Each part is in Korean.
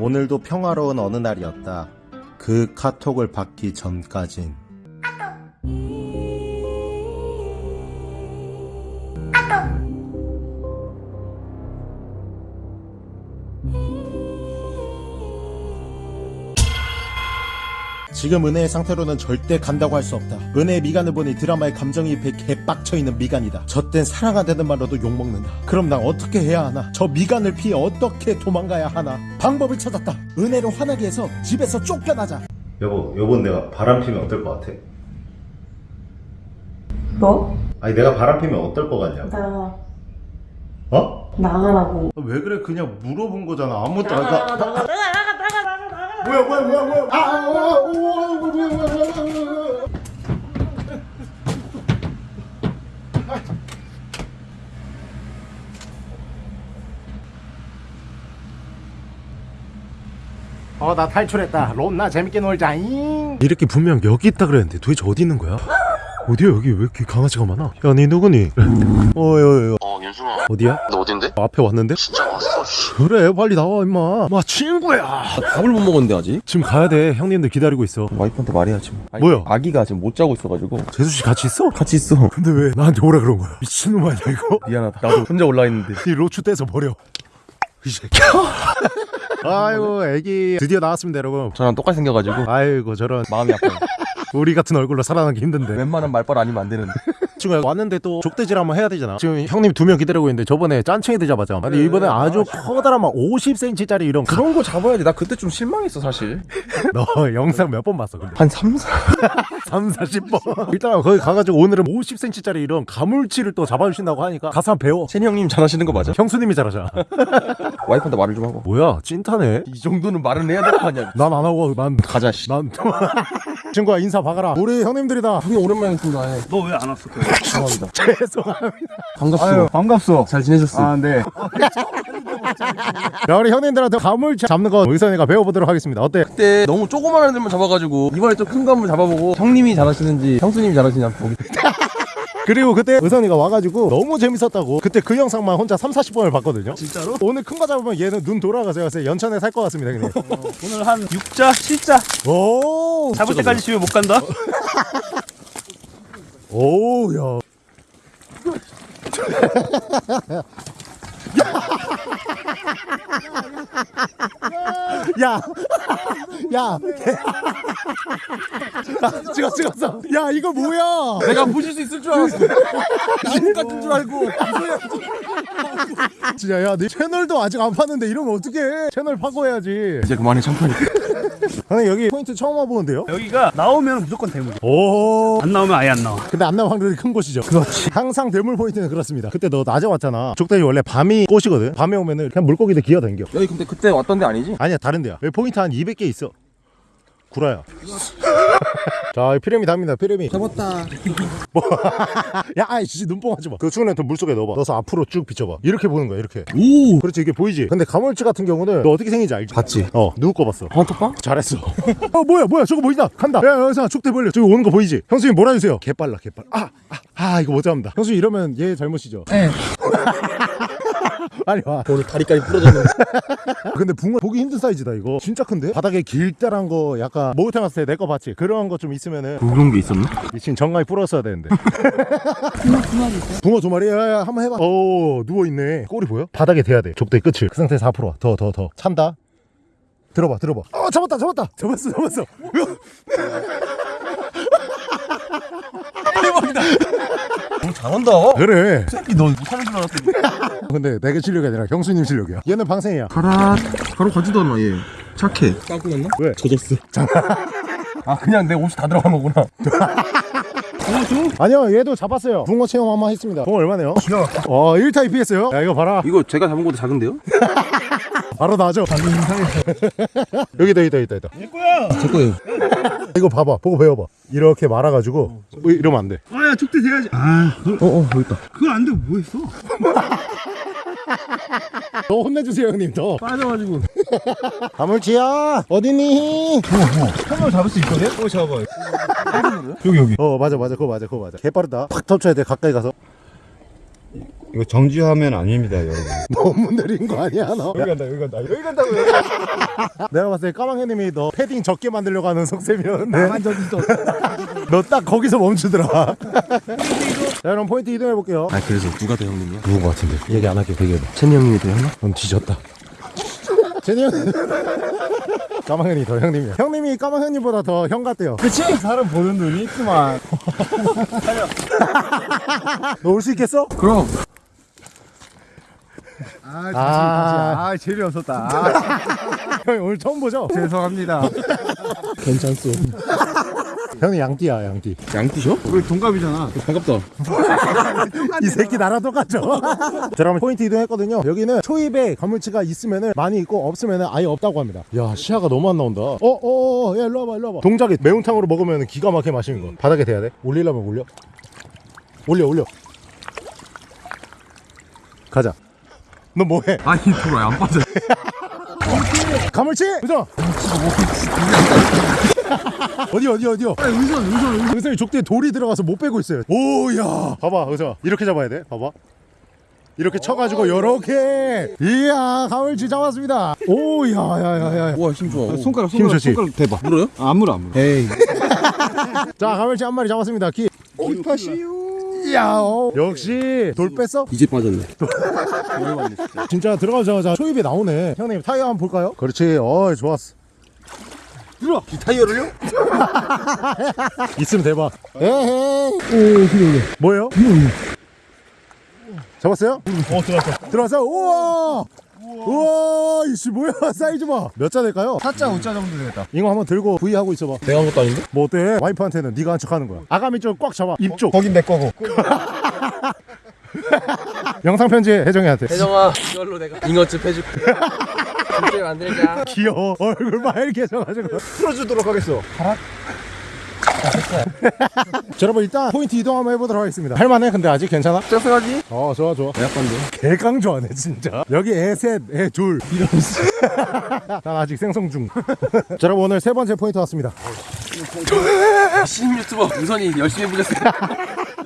오늘도 평화로운 어느 날이었다. 그 카톡을 받기 전까진. 지금 은혜의 상태로는 절대 간다고 할 수 없다. 은혜의 미간을 보니 드라마의 감정이입에 개빡쳐 있는 미간이다. 젖된 사랑한다는 말로도 욕먹는다. 그럼 난 어떻게 해야 하나? 저 미간을 피해 어떻게 도망가야 하나? 방법을 찾았다. 은혜를 화나게 해서 집에서 쫓겨나자. 여보, 여보 내가 바람 피면 어떨 것 같아? 뭐? 아니 내가 바람 피면 어떨 것 같냐고. 나가 어? 나가라고 왜 그래? 그냥 물어본 거잖아. 아무것도 안 나가 나가 뭐야 뭐야 뭐야 뭐야 아, 아, 아, 아, 아, 뭐야 뭐야 뭐야 뭐야 어나 탈출했다 롬나 재밌게 놀자잉 이렇게 분명 여기 있다 그랬는데 도대체 어디 있는 거야? 어디야 여기 왜 이렇게 강아지가 많아? 야니 누구니? 어여여 어 윤중아 어디야? 너 어딘데? 앞에 왔는데? 진짜 왔어 씨. 그래 빨리 나와 임마 마 친구야 밥을 못 먹었는데 아직? 지금 가야 돼 형님들 기다리고 있어 와이프한테 말해야지 뭐. 아니, 뭐야? 아기가 지금 못 자고 있어가지고 재수씨 같이 있어? 같이 있어 근데 왜 나한테 오라 그런 거야? 미친놈 아니야 이거? 미안하다 나도 혼자 올라 있는데 이 로추 떼서 버려 이 새끼야 아이고 애기 드디어 나왔습니다 여러분 저랑 똑같이 생겨가지고 아이고 저런 마음이 아파요 우리 같은 얼굴로 살아남기 힘든데 웬만한 말빨 아니면 안 되는데 지금 왔는데 또 족대질 한번 해야 되잖아. 지금 형님 두 명 기다리고 있는데 저번에 짠챙이들 잡았잖아. 근데 이번에 아주 커다란 막 50cm짜리 이런 가... 그런 거 잡아야지. 나 그때 좀 실망했어 사실. 너 영상 몇 번 봤어 근데? 한 3, 4 3, 40번. 일단 거기 가가지고 오늘은 50cm짜리 이런 가물치를 또 잡아주신다고 하니까 가서 한번 배워. 세니 형님 잘하시는 거 맞아? 형수님이 잘하잖아 와이프한테 말을 좀 하고. 뭐야 찐타네. 이 정도는 말은 해야 될 거 아니야. 난 안 하고 난 가자 씨. 난 친구야 인사 박아라. 우리 형님들이다. 형님 오랜만에 뵙습니다 예. 너왜 안 왔어? 죄송합니다 죄송합니다 반갑소 반갑소. 잘 지내셨어? 아, 네. 자 우리 형님들한테 가물 잡는 거 의선이가 배워보도록 하겠습니다 어때? 그때 너무 조그만 애들만 잡아가지고 이번에 좀큰 감을 잡아보고 형님이 잘하시는지 형수님이 잘하시는지 한번 보기 그리고 그때 의선이가 와가지고 너무 재밌었다고 그때 그 영상만 혼자 3, 40번을 봤거든요 진짜로? 오늘 큰 거 잡으면 얘는 눈 돌아가서 요새 연천에 살 것 같습니다 형님 오늘 한 6자, 7자. 오 잡을 때까지 집에 못 간다. 오야 야, 야, 아, 찍었, 찍었어. 야, 이거 뭐야? 내가 보실 수 있을 줄 알았어 나무 같은 줄 알고 진짜, 야, 네 채널도 아직 안 팠는데 이러면 어떡해? 채널 파고 해야지. 이제 그만해 창피하니까 형님, 여기 포인트 처음 와보는데요? 여기가 나오면 무조건 대물. 오. 안 나오면 아예 안 나와. 근데 안 나올 확률이 큰 곳이죠. 그렇지. 항상 대물 포인트는 그렇습니다. 그때 너 낮에 왔잖아. 족대이 원래 밤이 꽃이거든. 밤에 오면은 그냥 물고기들 기어다녀. 여기 근데 그때 왔던 데 아니지? 아니야 다른 데야. 여기 포인트 한 200개 있어. 구라야. 자 피라미드합니다 피라미드 잡았다. 뭐. 야 아이씨 눈뽕 하지 마그 추운 애통 물속에 넣어봐. 넣어서 앞으로 쭉 비춰봐. 이렇게 보는 거야 이렇게. 오! 그렇지 이게 보이지? 근데 가물치 같은 경우는 너 어떻게 생긴지 알지? 봤지? 어 누구 거 봤어? 헌터빵? 잘했어. 어 뭐야 뭐야 저거 보인다 간다. 야 여기서 족대 벌려. 저기 오는 거 보이지? 형수님 몰아주세요. 개빨라 개빨라. 아, 아, 아 이거 못 잡는다. 형수님 이러면 얘 잘못이죠. 네 빨리 와. 오늘 다리까지 부러졌는데 근데 붕어 보기 힘든 사이즈다 이거. 진짜 큰데? 바닥에 길다란 거 약간 목욕탕 갔을 때 내 거 봤지? 그런 거 좀 있으면은 그런 게 있었나? 미친 정강이 불었어야 되는데. 붕어 두 마리 있어? 붕어 두 마리? 야야 한번 해봐. 오 누워있네. 꼬리 보여? 바닥에 대야 돼. 족대 끝을. 그 상태에서 앞으로 와더 더 더. 찬다. 들어봐 들어봐. 어 잡았다 잡았다. 잡았어 잡았어 잘한다. 그래. 새끼 너 못하는 줄 알았더니. 근데 내게 실력이 아니라 형수님 실력이야. 얘는 방생이야. 가라. 바로 가지도 않아 얘. 착해. 깜고 났나? 왜? 젖었어. 아 그냥 내 옷이 다 들어간 거구나 아니요 얘도 잡았어요. 붕어 체험 한 번 했습니다. 붕어 얼마네요? 어 1타 입히겠어요? 야 이거 봐라. 이거 제가 잡은 것도 작은데요? 바로 나죠. 여기다 여기다 여기다 여기다. 제 거예요. 이거 봐봐 보고 배워봐. 이렇게 말아가지고. 뭐 이러면 안돼. 아, 야, 족대 돼야지. 아, 어어 여기 있다. 그걸 안 되고 뭐 했어? 더 혼내주세요 형님 더 빠져가지고. 가물치야 어디니 한번 잡을 수 있거든? 어, 잡아. 여기 여기 어 맞아 맞아 그거 맞아 그거 맞아 개빠르다 팍 터쳐야 돼 가까이 가서 이거 정지하면 아닙니다, 여러분. 너무 느린 거 아니야 너? 여기 간다, 여기 간다. 여기 간다고, 여기 간다. 내가 봤을 때 까망해님이 너 패딩 적게 만들려고 하는 속셈이었는데 나만 저기 있어. 너딱 거기서 멈추더라 자 그럼 포인트 이동해 볼게요 아 그래서 누가 더 형님이야? 누군 거 같은데 얘기 안 할게 되게 채니 형님이 더 형님? 넌 뒤졌다 제니 형 까망현이 더 형님이야 형님이 까망현님보다 더 형 같대요 그치? 사람 보는 눈이 있구만. 너올 수 있겠어? 그럼 아, 아. 다시. 아, 재미없었다. 아, 형이 오늘 처음 보죠? 죄송합니다. 괜찮소 형이 양띠야 양띠. 양띠셔? 우리 동갑이잖아. 반갑다. 이 새끼 나랑 똑같죠? 자 그러면 포인트 이동했거든요. 여기는 초입에 가물치가 있으면 많이 있고 없으면 아예 없다고 합니다. 야 시야가 너무 안 나온다. 어어어 야 일로 와봐 일로 와봐. 동작이 매운탕으로 먹으면 기가 막히게 맛있는 거. 바닥에 대야 돼? 올리려면 올려. 올려 올려. 가자. 너 뭐해? 아니 돌아 안 빠져? 가물치! 의성 어디 어디 어디요? 의성 의성 의성이 족대에 돌이 들어가서 못 빼고 있어요. 오야. 봐봐 의성 이렇게 잡아야 돼. 봐봐. 이렇게 쳐가지고 요렇게. 이야 가물치 잡았습니다. 오야야야야 우와 힘 좋아. 손가락, 힘 손가락, 좋지? 손가락 대봐. 물어요? 아, 안 물어, 안 물어. 에이. 자 가물치 한 마리 잡았습니다. 기. 기파시요. 이야 어. 역시 돌 뺐어? 이제 빠졌네. 진짜 들어가자마자 초입에 나오네. 형님 타이어 한번 볼까요? 그렇지. 어 좋았어 들어. 이 타이어를요? 있으면 대박 에헤이 뭐예요? 잡았어요? 어, 들어왔어. 들어왔어 우와 우와 이씨 뭐야 사이즈 봐몇 자 될까요? 4자, 5자 정도 되겠다. 이거 한번 들고 V 하고 있어봐 내가 한 것도 아닌데? 뭐 어때? 와이프한테는 네가 한 척 하는 거야 아가미 쪽꽉 잡아 입쪽 거긴 내 거고. 영상 편지 혜정이한테 혜정아 이걸로 내가 잉어집 해줄게 진짜 만들자. 귀여워. 얼굴 빨개져가지고. 풀어주도록 하겠어. 자, 여러분 일단 포인트 이동 한번 해보도록 하겠습니다. 할만해 근데 아직 괜찮아? 짜증하지? 어 좋아 좋아. 약간데 개강 좋아하네 진짜. 여기 애셋애둘 이런 난 아직 생성 중. 자, 여러분 오늘 세 번째 포인트 왔습니다. 신임 유튜버 우선이 열심히 해보겠습니다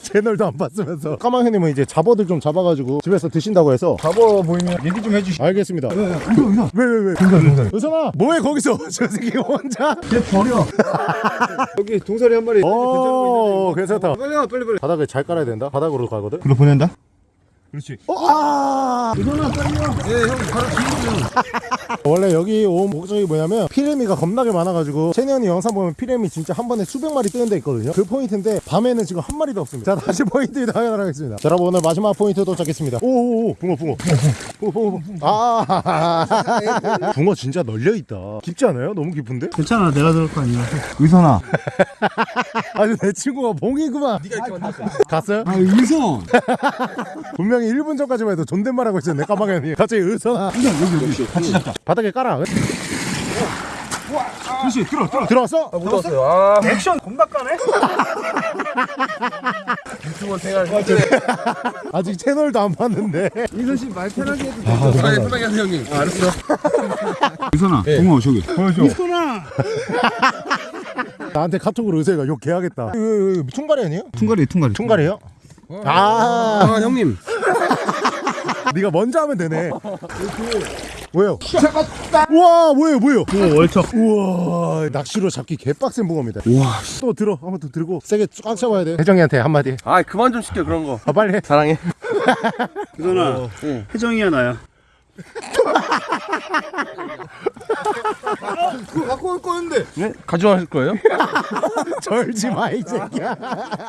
채널도 안 봤으면서 까망형님은 이제 잡어들 좀 잡아가지고 집에서 드신다고 해서 잡어 보이면 얘기 좀 해주시. 알겠습니다 의성, 의성. 왜 왜왜 동산, 동산. 의선아 뭐해 거기서 저 새끼 혼자 걔 버려. 여기 동사리 한 마리. 어 괜찮다 빨리 와, 빨리, 빨리. 바닥을 잘 깔아야 된다 바닥으로 가거든 그로 보낸다? 그렇지. 어, 아 의성아, 빨리 와. 예, 형, 바로 뒤로 원래 여기 온 목적이 뭐냐면 피레미가 겁나게 많아가지고 채니언이 영상 보면 피레미 진짜 한 번에 수백 마리 뜨는 데 있거든요 그 포인트인데 밤에는 지금 한 마리도 없습니다 자 다시 포인트 하겠습니다 자 여러분 오늘 마지막 포인트 도착했습니다 오오오 붕어 붕어 붕어 붕어 붕어 아 붕어 진짜 널려있다 깊지 않아요? 너무 깊은데? 괜찮아, 내가 들을 거 아니야. 의선아. 아주 내 친구가 봉이구만 네가 이렇게 만들었어 갔어요? 아, 의선. 분명히 1분 전까지만 해도 존댓말 하고 있었네 까마귀니 갑자기 의선아 여기, 여기. 같이 잡자. 바닥에 깔아 그렇지, 들어, 들어. 들어왔어? 못 왔어요 아 액션 겁나 까네? 유튜버 생활 아직 채널도 안 봤는데 의선 씨 말 편하게 해도 돼. 편하게 편하게 하세요 형님 알았어 의선아, 네. 동호 저기. 보여줘. 의선아. 나한테 카톡으로 의사가 욕 개하겠다 이거, 이거, 이거 퉁가리 아니에요? 퉁가리, 퉁가리. 퉁가리에 요? 아. 아 형님. 네가 먼저 하면 되네. 왜요? 우와 뭐예요 뭐예요? 오, 월척. 우와 낚시로 잡기 개빡센 붕어입니다. 우와. 또 들어 한번 더 들고 세게 꽉 잡아야 돼 혜정이한테 한마디. 아 그만 좀 시켜 그런 거. 아 빨리 해. 사랑해. 의선아, 혜정이야, 나야. 그거 갖고 올 거였는데. 네? 가져가실 거예요? 절지 마 이 새끼야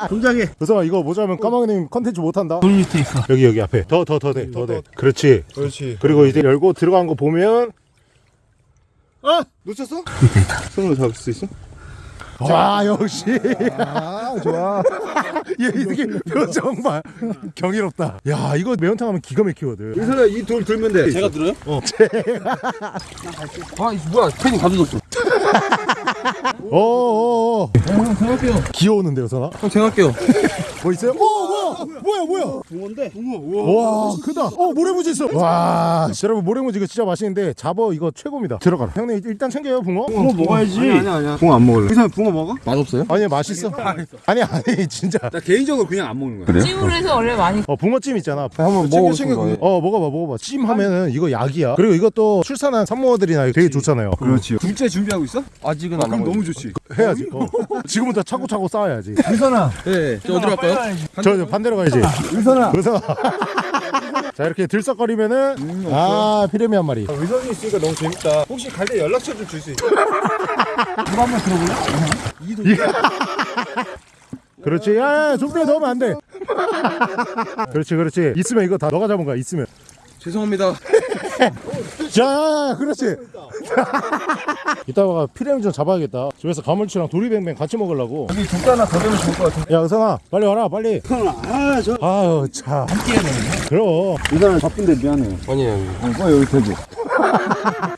동작해. 그래서 이거 모자면 까마귀님 컨텐츠 못한다 돈 밑에 있어. 여기 여기 앞에 더 더 더 돼 더 돼 그렇지 그렇지. 그리고 이제 열고 들어간 거 보면 아! 놓쳤어? 손으로 잡을 수 있어? 와 역시 아, 좋아. 얘 이렇게 표정 봐 경이롭다. 야 이거 매운탕 하면 기가 막히거든. 의선아, 이 돌 들면 돼. 제가 들어요? 어. 제가 아 이거 뭐야 팬이 가져줬어 어어어. 형 제가 할게요 귀여우는데요 선아? 형 제가 할게요. 뭐 있어요? 어 뭐야 뭐야 뭐야? 붕어인데? 붕어 와. 크다. 어 모래무지 있어. 와 여러분 모래무지 이거 진짜 맛있는데 잡어 이거 최고입니다. 들어가라. 형님 일단 챙겨요 붕어. 붕어 먹어야지. 아니 아니 아니야. 붕어 안 먹을래? 의사 붕어 먹어? 맛없어요? 아니 맛있어 아니 아니 진짜. 나 개인적으로 그냥 안 먹는 거야. 찜으로 해서 원래 많이 어 붕어찜 있잖아. 한번 싶어요 어 먹어봐 먹어봐. 찜 하면은 이거 약이야. 그리고 이것도 출산한 산모들이나 되게 좋잖아요. 그렇지. 둘째 준비하고 있어? 아직은 안 그럼 너무 좋지. 해야지 어. 지금부터 차고차고 쌓아야지. 의선아. 네, 저 어디로 갈까요? 저, 저 반대로 가야지. 의선아. 그래서 자 이렇게 들썩거리면은 아 피레미 한 마리. 의선이 있으니까 너무 재밌다. 혹시 갈 때 연락처 좀 줄 수 있어? 그렇지. 야야 좀비에 넣으면 안돼. 그렇지 그렇지. 있으면 이거 다 너가 잡은 거야 있으면. 죄송합니다. 자 야, 야, 그렇지. 이따가 피레미 좀 잡아야겠다. 집에서 가물치랑 도리뱅뱅 같이 먹으려고. 여기 두개 하나 더 되면 좋을 것 같은데. 야 의선아 빨리 와라 빨리. 아저 아유 참. 함께 해야 되는데. 그럼. 의선아 바쁜데 미안해. 아니에요. 어, 빨리 여기 대고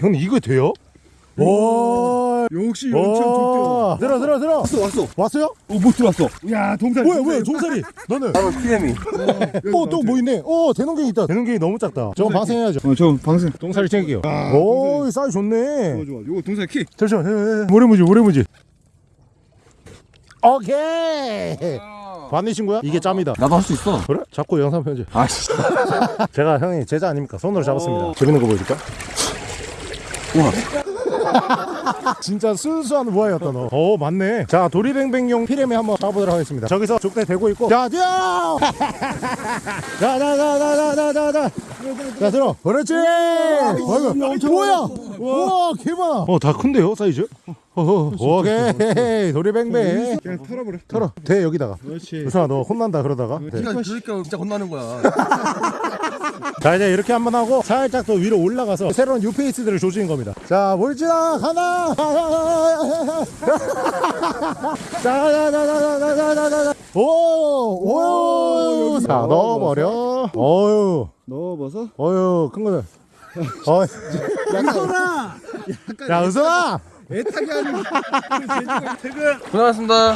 형님 이거 돼요? 와 역시 와. 들어 들어 들어. 왔어 왔어. 왔어요? 어못 들어왔어? 야 동산 뭐야 뭐야 종살이. 너는 바로 피레미 어또 뭐 있네. 어 대농갱이 있다. 대농갱이 너무 작다. 저거 방생해야죠. 어저 방생. 똥살이 챙길게요. 오 사이. 좋네. 좋아 좋아. 요거 동산 키. 잠시만 에, 에, 에. 모래무지 모래무지. 오케이. 반내신 거야? 이게 짬이다. 나도 할 수 있어. 그래? 잡고 영상 편집. 아씨 제가 형이 제자 아닙니까? 손으로 잡았습니다. 재밌는 거 보여줄까? 우와 진짜 순수한 우아였다 너. 어 맞네. 자 도리뱅뱅용 피레미 한번 잡아보도록 하겠습니다. 저기서 족대 대고 있고. 자 뛰어. 자자자자자자자. 자 들어. 그렇지. 어이구, 뭐야? 와 개많아. 어다 큰데요 사이즈? 어허, 오케이 도리뱅뱅. 그냥 털어버려 털어. 대 여기다가. 그렇지 우선아 너 혼난다 그러다가. 네. 그러니까 그러니까 진짜 혼나는 거야 자 이제 이렇게 한번 하고 살짝 더 위로 올라가서 새로운 뉴페이스들을 조지는 겁니다. 자 몰지나 가나! 자자자자자자자자 오 오 자 넣어버려. 어유 넣어봐서 어유 큰 거는 어 의선아 야 은선아 애타게 하는 퇴근. 고생하셨습니다.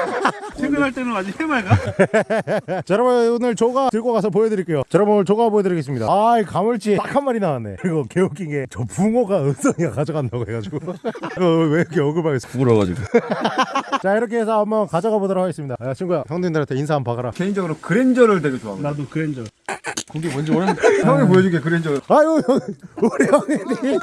퇴근할 때는 아직 해맑아? 자 여러분 오늘 조가 들고 가서 보여드릴게요. 자 여러분 오늘 조가 보여드리겠습니다. 아 가물치. 딱 한 마리 나왔네. 그리고 개웃긴 게 저 붕어가 은성이가 가져간다고 해가지고. 어, 왜 이렇게 억울하겠어? 부러가지고. 자 이렇게 해서 한번 가져가 보도록 하겠습니다. 야 친구야 형님들한테 인사 한번 박아라. 개인적으로 그랜저를 되게 좋아하고 나도 그랜저. 그게 뭔지 모르는데. 형이 보여줄게 그랜저 아유 형 우리 형님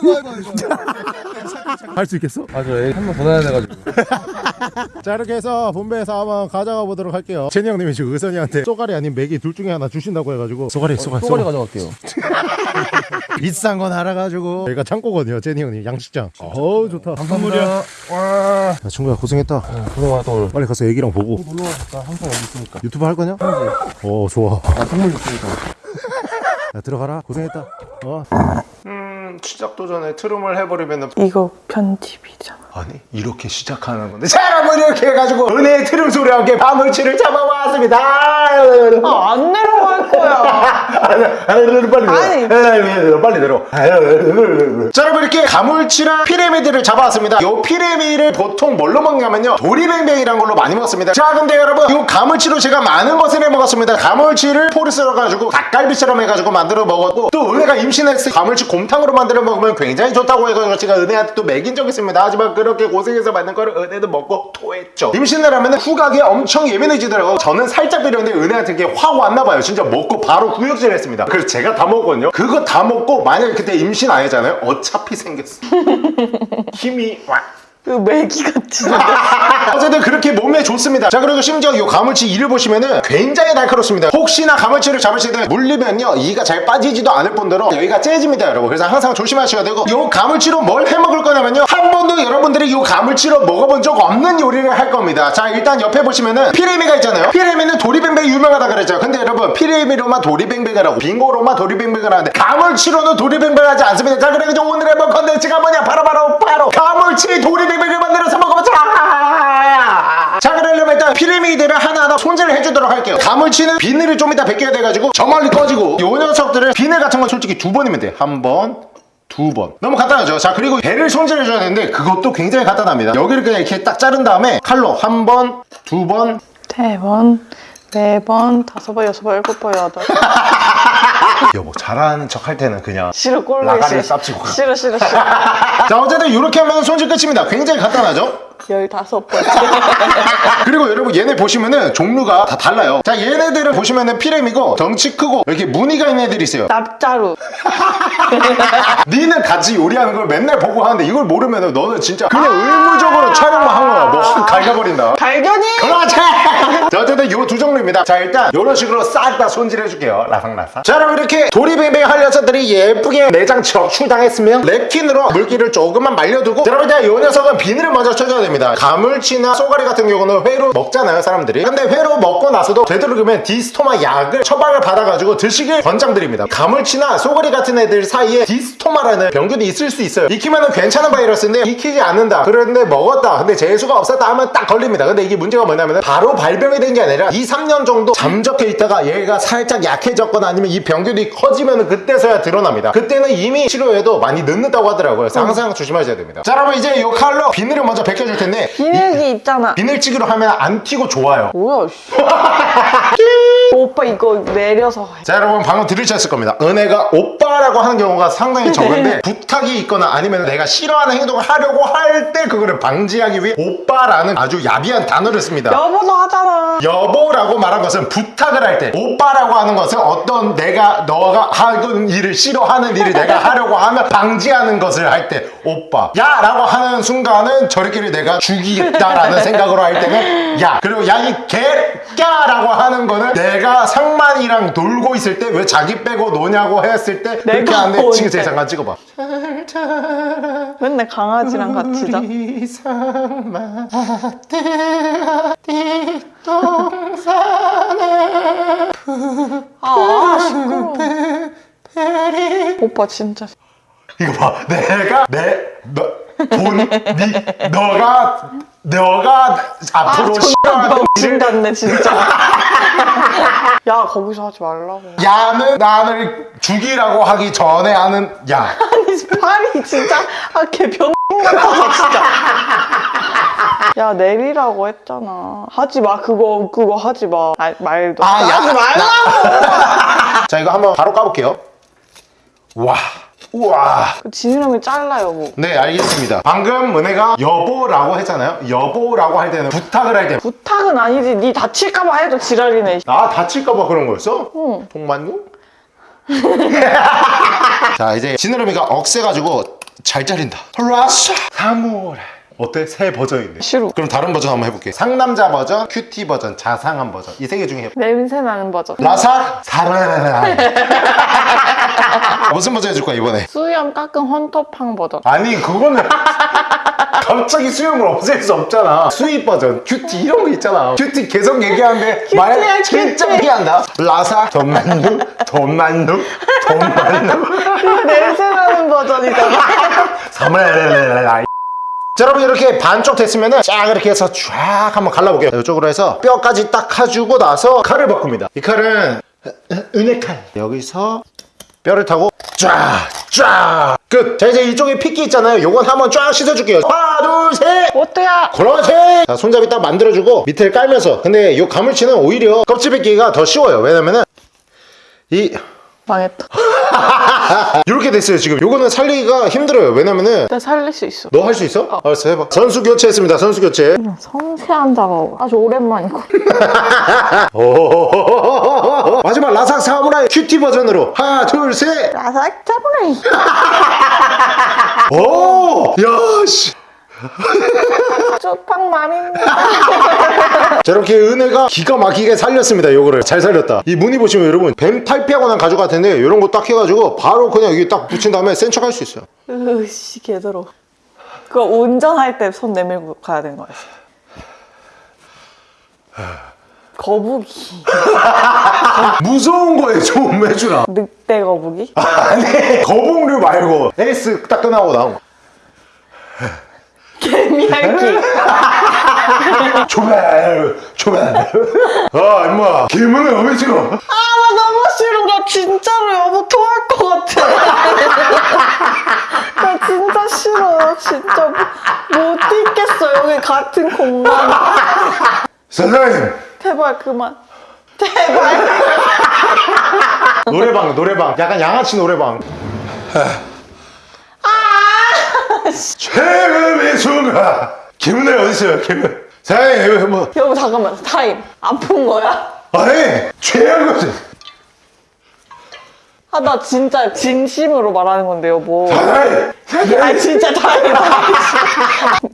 할 수 있겠어? 아저 한번 더 나야 돼가지고. 자 이렇게 해서 본배에서 한번 가져가 보도록 할게요. 제니 형님이 지금 의선이한테 쏘가리 아닌 맥이 둘 중에 하나 주신다고 해가지고. 쏘가리 쏘가리 쏘가리 쏘가리. 가져갈게요. 비싼 건 알아가지고. 여기가 창고거든요 제니 형님 양식장. 어우 좋다. 감사합니다. 와. 야 친구야 고생했다. 고생 많았다 오늘. 빨리 가서 애기랑 보고. 놀러 왔다 항상 여기 있으니까. 유튜브 할 거냐? 어 좋아. 아 선물 줬으니까 야 들어가라 고생했다 어. 음 시작 도 전에 트름을 해버리면 이거 편집이잖아. 아니 이렇게 시작하는 건데. 자 여러분 이렇게 해가지고 은혜의 트름 소리와 함께 가물치를 잡아왔습니다. 아, 안 내려갈 거야. 빨리 내려. 아니. 빨리 내려. 자 여러분 이렇게 가물치랑 피레미들을 잡아왔습니다. 요 피레미를 보통 뭘로 먹냐면요. 도리뱅뱅이란 걸로 많이 먹습니다. 자 근데 여러분 요 가물치로 제가 많은 것을 해 먹었습니다. 가물치를 포를 썰어가지고 닭갈비처럼 해가지고 만들어 먹었고 또 은혜가 임신했을 때 가물치 곰탕으로 만들어 먹으면 굉장히 좋다고 해가지고 제가 은혜한테 또 먹인 적이 있습니다. 하지만 그 렇게 고생해서 만든 거를 은혜도 먹고 토했죠. 임신을 하면 후각에 엄청 예민해지더라고요 저는 살짝 비렸는데 은혜한테 이게 확 왔나봐요. 진짜 먹고 바로 구역질 했습니다. 그래서 제가 다 먹었거든요. 그거 다 먹고 만약에 그때 임신 안 했잖아요. 어차피 생겼어. 힘이 와 그 메기 같지. 어쨌든 그렇게 몸에 좋습니다. 자 그리고 심지어 이 가물치 이를 보시면은 굉장히 날카롭습니다. 혹시나 가물치를 잡으실 때 물리면요 이가 잘 빠지지도 않을 뿐더러 여기가 째집니다 여러분. 그래서 항상 조심하셔야 되고 이 가물치로 뭘 해먹을 거냐면요 한 번도 여러분들이 이 가물치로 먹어본 적 없는 요리를 할 겁니다. 자 일단 옆에 보시면은 피레미가 있잖아요. 피레미는 도리뱅뱅 유명하다 그랬죠. 근데 여러분 피레미로만 도리뱅뱅을 하고 빙어로만 도리뱅뱅을 하는데 가물치로는 도리뱅뱅을 하지 않습니다. 자 그래서 오늘 해볼 컨텐츠가 뭐냐? 바로 바로 바로 가물치 도리뱅뱅을 만들어서 먹어보자! 자 그러려면 일단 피레미들을 하나하나 손질을 해주도록 할게요. 가물치는 비늘을 좀 이따 벗겨야 돼가지고 저 멀리 꺼지고 요 녀석들은 비늘 같은 건 솔직히 두 번이면 돼한번 두 번. 너무 간단하죠? 자, 그리고 배를 손질해 줘야 되는데 그것도 굉장히 간단합니다. 여기를 그냥 이렇게 딱 자른 다음에 칼로 한 번, 두 번, 세 번, 네 번, 다섯 번, 여섯 번, 일곱 번, 여덟. 여보, 잘하는 척 할 때는 그냥. 싫어. 쌉치고 가. 싫어 싫어 싫어. 자, 어쨌든 이렇게 하면 손질 끝입니다. 굉장히 간단하죠? 열다섯 번. 그리고 여러분 얘네 보시면은 종류가 다 달라요. 자, 얘네들을 보시면은 피렘이고 덩치 크고 이렇게 무늬가 있는 애들이 있어요. 납자루. 니는 같이 요리하는 걸 맨날 보고 하는데 이걸 모르면은 너는 진짜 그냥 의무적으로 촬영만 한 거야. 뭐확 갈가버린다. 발견이. 그렇지! 자, 어쨌든 요 두 종류입니다. 자, 일단 요런 식으로 싹 다 손질해 줄게요. 라상라상. 자, 여러분 이렇게 도리뱅뱅 할 녀석들이 예쁘게 내장 적출당했으면 랩킨으로 물기를 조금만 말려두고 자, 여러분 이제 요 녀석은 비늘을 먼저 쳐줘야 됩니다. 가물치나 쏘가리 같은 경우는 회로 먹잖아요, 사람들이. 근데 회로 먹고 나서도 되도록이면 디스토마 약을 처방을 받아가지고 드시길 권장드립니다. 가물치나 쏘가리 같은 애들 사이에 디스토마라는 병균이 있을 수 있어요. 익히면은 괜찮은 바이러스인데 익히지 않는다. 그런데 먹었다. 근데 재수가 없었다 하면 딱 걸립니다. 근데 이게 문제가 뭐냐면 바로 발병이 된 게 아니라 2, 3년 정도 잠적해 있다가 얘가 살짝 약해졌거나 아니면 이 병균이 커지면 그때서야 드러납니다. 그때는 이미 치료해도 많이 늦는다고 하더라고요. 항상 조심하셔야 됩니다. 자, 여러분 이제 이 칼로 비늘을 먼저 벗겨줄 텐데 비늘기 있잖아. 비늘찌기로 하면 안 튀고 좋아요. 뭐야 씨. 오빠 이거 내려서 해. 자 여러분 방금 들으셨을 겁니다 은혜가 오빠라고 하는 경우가 상당히 적은데 부탁이 있거나 아니면 내가 싫어하는 행동을 하려고 할 때 그거를 방지하기 위해 오빠라는 아주 야비한 단어를 씁니다 여보도 하잖아. 여보라고 말한 것은 부탁을 할 때 오빠라고 하는 것은 어떤 내가 너가 하는 일을 싫어하는 일을 내가 하려고 하면 방지하는 것을 할 때 오빠 야 라고 하는 순간은 저리끼리 내가 죽이겠다라는 생각으로 할 때는 야 그리고 야이 개야 라고 하는 거는 내가 상만이랑 놀고 있을 때 왜 자기 빼고 노냐고 했을 때 그렇게 내가 뭔데? 지금 제 잠깐 찍어봐 맨날 강아지랑 같이 자. 상만 아 시끄러워. 오빠 진짜. 이거 봐 내가 내 너 돈 니, 너가 너가 앞으로 아 같네 진짜. 야 거기서 하지 말라고. 야는 나를 죽이라고 하기 전에 하는 야 아니 팔이 진짜 아걔 병 같아 진짜. 야 내리라고 했잖아. 하지 마 그거 그거 하지 마. 아, 말도. 아, 야, 하지 말라고. 자 이거 한번 바로 까볼게요 와 우와 그 지느러미 잘라요 뭐. 네 알겠습니다 방금 은혜가 여보라고 했잖아요 여보라고 할 때는 부탁을 할 때 부탁은 아니지. 니 다칠까봐 해도 지랄이네. 나 다칠까봐 그런 거였어? 응. 동만누? 자 이제 지느러미가 억세가지고 잘 자린다 라샤 사무라 어때? 새 버전인데 싫어. 그럼 다른 버전 한번 해볼게 상남자 버전, 큐티 버전, 자상한 버전 이 세 개 중에 냄새 나는 버전. 라사 사라라라 무슨 버전 해줄 거야 이번에? 수염 깎은 헌터팡 버전. 아니 그거는 갑자기 수염을 없앨 수 없잖아 수입 버전, 큐티 이런 거 있잖아 큐티 계속 얘기하는데 말 진짜. 얘기한다 라사 돈만누 돈만누 그거 냄새 나는 버전이잖아. 사무라라라라 자 여러분 이렇게 반쪽 됐으면은 쫙 이렇게 해서 쫙 한번 갈라볼게요. 이쪽으로 해서 뼈까지 딱 해주고 나서 칼을 바꿉니다. 이 칼은 은혜칼. 여기서 뼈를 타고 쫙 쫙 끝 자 이제 이쪽에 핏기 있잖아요. 요건 한번 쫙 씻어줄게요. 하나 둘셋. 어때야? 그렇지. 자 손잡이 딱 만들어주고 밑에를 깔면서. 근데 요 가물치는 오히려 껍질 뺏기가 더 쉬워요. 왜냐면은 이 망했다. 이렇게 됐어요 지금 요거는 살리기가 힘들어요 왜냐면은 나 살릴 수 있어. 너 할 수 있어? 알았어 해봐 선수 교체했습니다 선수 교체 섬세한 작업. 아주 오랜만이고. 오 마지막 라삭 사무라이 큐티 버전으로 하나 둘셋 라삭 짜보네. 오! 야씨 쪽팡 맘입니다. 자 이렇게 은혜가 기가 막히게 살렸습니다 요거를 잘 살렸다 이 무늬 보시면 여러분 뱀 탈피하고 난 가죽 같은데 이런 거 딱 해가지고 바로 그냥 여기 딱 붙인 다음에 센 척 할 수 있어요 으씨 개더러. 그거 운전할 때 손 내밀고 가야 되는 거야. 거북이. 무서운 거에 좀 해주라 늑대 거북이? 아니 거북류 말고 에이스 딱 끝나고 나온 거 개미할기. 조별 조별. 아 임마 기분은 왜 싫어 아, 나 너무 싫어. 나 진짜로 여보 토할 것 같아. 진짜 못 있겠어. 여기 같은 공간 사장님. 제발 그만. 제발. 노래방 노래방. 약간 양아치 노래방 최고의 순간 김은혜 어딨어요? 김은 사장님 이거 뭐. 여보 잠깐만. 타임. 아픈 거야? 아니 최악의 거아나 진짜 진심으로 말하는 건데 여보. 사장님 아 진짜 타임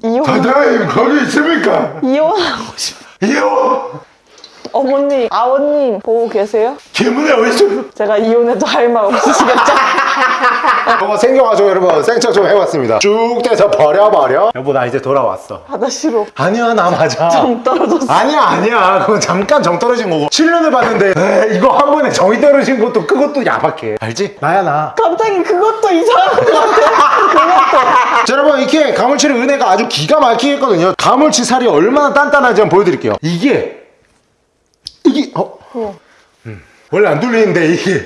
이혼 사장님 거기 있습니까? 이혼하고 싶어. 이거 어머니 아버님 보고 계세요? 김은혜 어딨어요 제가 이혼해도 할 말 없으시겠죠? 한번 생겨가지고 여러분. 생각 좀 해봤습니다. 쭉 떼서 버려버려. 여보 나 이제 돌아왔어. 아 나 싫어 아니야 나 맞아. 정 떨어졌어. 아니야 아니야. 그건 잠깐 정 떨어진 거고. 7년을 봤는데 에이, 이거 한 번에 정이 떨어진 것도 그것도 야박해. 알지? 나야 나. 갑자기 그것도 이상한 것 같아. 그것도. 자, 여러분 이렇게 가물치의 은혜가 아주 기가 막히게 했거든요. 가물치 살이 얼마나 단단한지 한번 보여드릴게요. 이게 이게 어? 음. 원래 안 뚫리는데 이게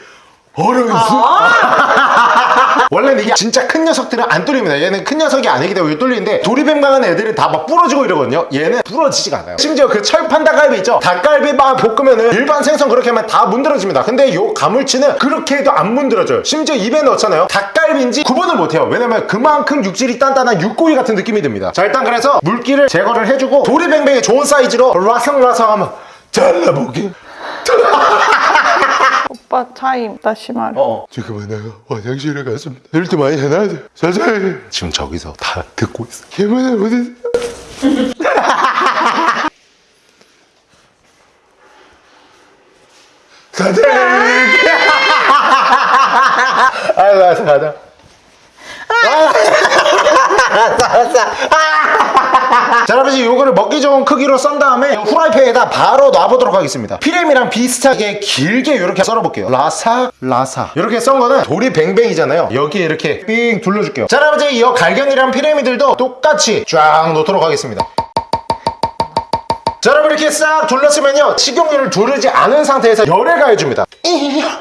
얼음이 있어 원래는 이게 진짜 큰 녀석들은 안 뚫립니다. 얘는 큰 녀석이 아니기 때문에 뚫리는데 도리뱀 강한 애들은 다 막 부러지고 이러거든요. 얘는 부러지지가 않아요. 심지어 그 철판 닭갈비 있죠? 닭갈비만 볶으면은 일반 생선 그렇게 하면 다 문드러집니다. 근데 요 가물치는 그렇게 해도 안 문드러져요. 심지어 입에 넣잖아요. 닭갈비인지 구분을 못해요. 왜냐면 그만큼 육질이 단단한 육고기 같은 느낌이 듭니다. 자 일단 그래서 물기를 제거를 해주고 도리뱅뱅의 좋은 사이즈로 라성라성 한번 잘라보기 오빠 타임 다시 말해 어. 지금은 내가 화장실에 갔습니다. 이럴 때 많이 해놔야 돼. 사장님. 지금 저기서 다 듣고 있어. 김은혜 어디? 사장님. 아유, 알았어, 가자. 자 여러분 요거를 먹기 좋은 크기로 썬 다음에 후라이팬에다 바로 놔보도록 하겠습니다. 피렘이랑 비슷하게 길게 이렇게 썰어볼게요. 라사 라사. 이렇게 썬 거는 돌이 뱅뱅이잖아요. 여기에 이렇게 삥 둘러줄게요. 자 여러분 이제 이 갈견이랑 피레미들도 똑같이 쫙 놓도록 하겠습니다. 자 여러분 이렇게 싹 둘렀으면요. 식용유를 두르지 않은 상태에서 열을 가해줍니다.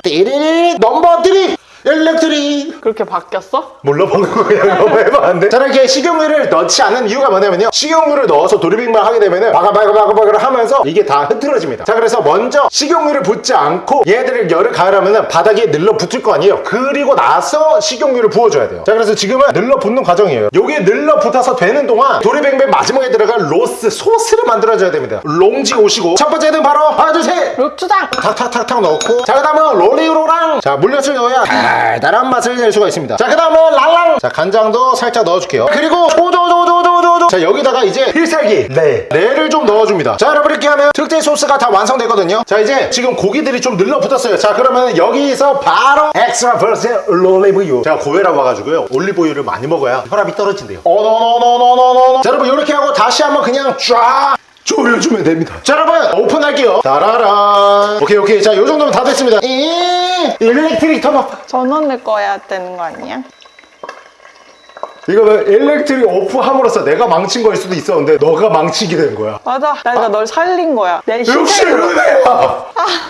띠리리 넘버 3 electric 그렇게 바뀌었어? 몰라 방금 그냥 한번 해봤는데. 자 이렇게 식용유를 넣지 않는 이유가 뭐냐면요. 식용유를 넣어서 도리뱅뱅 하게 되면은 바글바글바글바글 하면서 이게 다 흐트러집니다. 자 그래서 먼저 식용유를 붓지 않고 얘들을 열을 가하려면은 바닥에 늘러 붙을 거 아니에요. 그리고 나서 식용유를 부어줘야 돼요. 자 그래서 지금은 늘러 붙는 과정이에요. 요게 늘러 붙어서 되는 동안 도리뱅뱅 마지막에 들어갈 로스 소스를 만들어줘야 됩니다. 롱지 오시고. 첫 번째는 바로 하나 둘셋! 록주장! 탁탁탁탁 넣고. 자 그 다음은 로리로랑. 자 물엿을 넣어야 달달한 맛을 낼 수가 있습니다. 자그 다음은 랄랑. 자 간장도 살짝 넣어줄게요. 그리고 조조조조조조조. 자 여기다가 이제 필살기. 네. 레를 좀 넣어줍니다. 자 여러분 이렇게 하면 특제 소스가 다 완성되거든요. 자 이제 지금 고기들이 좀 늘러붙었어요. 자 그러면 여기서 바로 엑스트라 버스 올리브유 제가 고회라고 와가지고요. 올리브유를 많이 먹어야 혈압이 떨어진대요. 어노노노노노노 자 여러분 이렇게 하고 다시 한번 그냥 쫙 졸여주면 됩니다. 자 여러분 오픈할게요. 따라란 오케이 오케이. 자 요정도면 다 됐습니다. 이 일렉트릭 턴업. 전원 내 거야 되는 거 아니야? 이거는 일렉트릭 오프함으로써 내가 망친 거일 수도 있었는데 너가 망치게 된 거야? 맞아. 내가 널 살린 거야. 내 역시 희생으로 은혜야!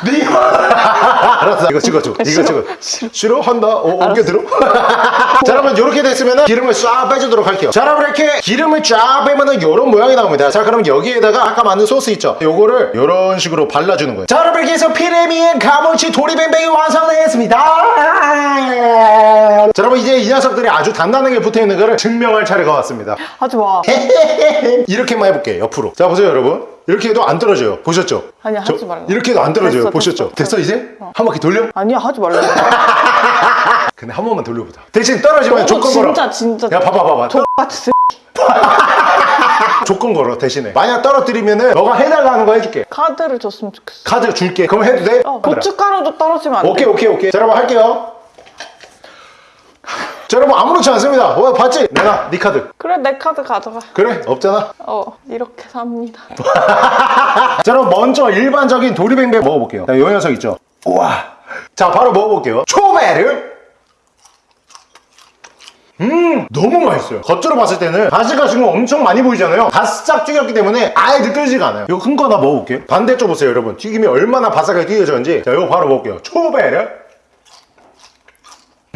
네가 알았어. 이거 찍어줘. 이거 싫어. 찍어. 싫어. 한다? 어, 옮겨 들어? 자 여러분 이렇게 됐으면 기름을 쫙 빼주도록 할게요. 자 여러분 이렇게 기름을 쫙 빼면은 이런 모양이 나옵니다. 자 그럼 여기에다가 아까 만든 소스 있죠? 요거를 이런 식으로 발라주는 거예요. 자 여러분 이렇게 해서 피레미의 가물치 도리뱅뱅이 완성되었습니다. 자 여러분 이제 이 녀석들이 아주 단단하게 붙어있는 거를 증명할 차례가 왔습니다. 하지 마 이렇게만 해볼게요 옆으로. 자 보세요 여러분. 이렇게 해도 안 떨어져요. 보셨죠? 아니야, 저- 하지 말라. 이렇게 해도 안 떨어져요. 됐어, 보셨죠? 됐어. 됐어, 이제? 한 바퀴 돌려? 아니야 하지 말라고. 근데 한 번만 돌려보자. 대신 떨어지면 너도 조건 걸어. 진짜 진짜. 야 봐봐 봐봐. 똑같이 조건 걸어 대신에. 만약 떨어뜨리면은 너가 해달라는 거 해줄게. 카드를 줬으면 좋겠어. 카드 줄게. 그럼 해도 돼? 어. 고춧가루도 떨어지면 안돼 오케이 오케이 오케이. 자 여러분 할게요 자 여러분 아무렇지 않습니다. 어 봤지? 내가 네 카드. 그래 내 카드 가져가. 그래 없잖아. 어 이렇게 삽니다. 자 그럼 먼저 일반적인 도리뱅뱅 먹어볼게요. 자, 요 녀석 있죠? 우와. 자 바로 먹어볼게요. 초베르. 음 너무 맛있어요. 겉으로 봤을 때는 가시가 지금 엄청 많이 보이잖아요. 바싹 튀겼기 때문에 아예 느껴지지가 않아요. 이거 큰 거 하나 먹어볼게요. 반대쪽 보세요 여러분. 튀김이 얼마나 바삭하게 튀겨졌는지. 자 이거 바로 먹을게요. 초베르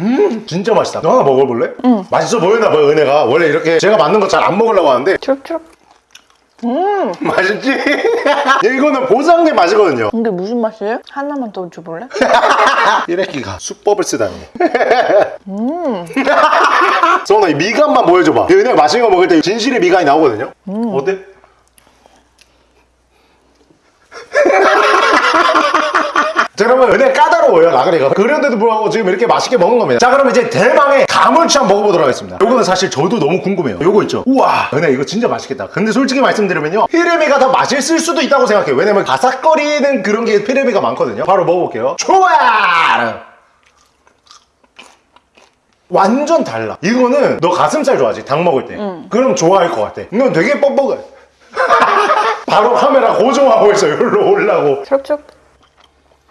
음 진짜 맛있다 너 하나 먹어볼래? 응 맛있어 보이나 봐요 은혜가 원래 이렇게 제가 만든 거 잘 안 먹으려고 하는데 추룩추룩. 맛있지? 이거는 보상된 맛이거든요 근데 무슨 맛이에요? 하나만 더 줘볼래? 이래끼가 수법을 쓰다니 음 소원아 이 미간만 보여줘봐 이 은혜가 맛있는 거 먹을 때 진실의 미간이 나오거든요 어때? 자 그러면 은혜 까다로워요. 나그네가 그런데도 불구하고 지금 이렇게 맛있게 먹는 겁니다. 자 그럼 이제 대망의 가물치 한번 먹어보도록 하겠습니다. 요거는 사실 저도 너무 궁금해요. 요거 있죠? 우와! 은혜 이거 진짜 맛있겠다. 근데 솔직히 말씀드리면요. 피레미가 더 맛있을 수도 있다고 생각해요. 왜냐면 바삭거리는 그런 게 피레미가 많거든요. 바로 먹어볼게요. 좋아! 완전 달라. 이거는 너 가슴살 좋아하지? 닭 먹을 때. 그럼 좋아할 것 같아. 이건 되게 뻑뻑해. 바로 카메라 고정하고 있어. 여기로 올라고. 추룩추룩.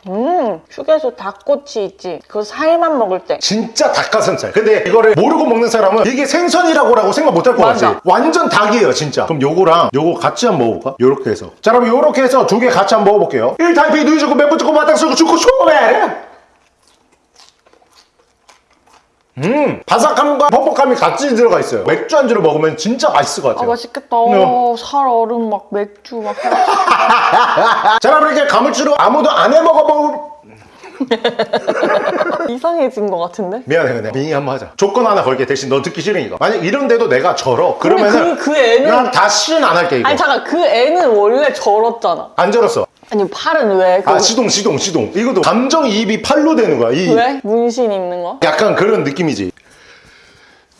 음, 휴게소 닭꼬치 있지? 그 살만 먹을 때. 진짜 닭가슴살 근데 이거를 모르고 먹는 사람은 이게 생선이라고 라고 생각 못 할 것 같지. 완전 닭이에요 진짜 그럼 요거랑 요거 같이 한번 먹어볼까? 요렇게 해서 자 그럼 요렇게 해서 두 개 같이 한번 먹어볼게요 1타입이 누이 주고 멤버 주고 마땅 쓰고 주고 쇼메 음 바삭함과 퍽퍽함이 같이 들어가 있어요 맥주 안주로 먹으면 진짜 맛있을 것 아, 같아요 맛있겠다. 어, 살 얼음 막 맥주 막. 자 그럼 이렇게 가물치로 아무도 안 해 먹어볼 이상해진 것 같은데? 미안해 은혜 빙의 한번 하자 조건 하나 걸게 대신 너 듣기 싫으니까 만약 이런데도 내가 절어 그러면은 그, 그 애는. 난 다시는 안 할게 이거 아니, 잠깐, 그 애는 원래 절었잖아. 안 절었어 아니, 팔은 왜? 아 그- 시동 시동 시동 이것도 감정이입이 팔로 되는 거야 이 왜? 문신 있는 거? 약간 그런 느낌이지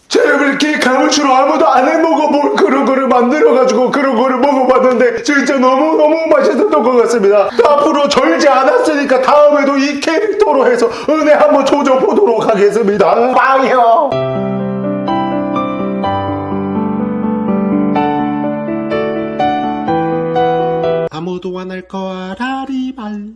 자 여러분 이렇게 가물치로 아무도 안 해먹어볼 그런 거를 만들어가지고 그런 거를 먹어봤는데 진짜 너무너무 맛있었던 것 같습니다 앞으로 절지 않았으니까 다음에도 이 캐릭터로 해서 은혜 한번 조져보도록 하겠습니다 빵이요 아무도 안 할 거야 라리발